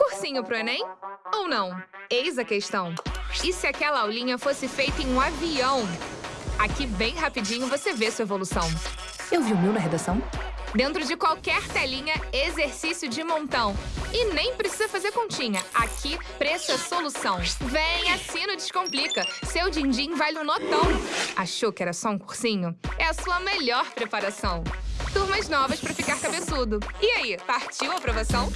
Cursinho pro Enem? Ou não? Eis a questão. E se aquela aulinha fosse feita em um avião? Aqui, bem rapidinho, você vê sua evolução. Eu vi o meu na redação? Dentro de qualquer telinha, exercício de montão. E nem precisa fazer continha. Aqui, preço é solução. Vem, assina o Descomplica. Seu din-din vale um notão. Achou que era só um cursinho? É a sua melhor preparação. Turmas novas para ficar cabeçudo. E aí, partiu a aprovação?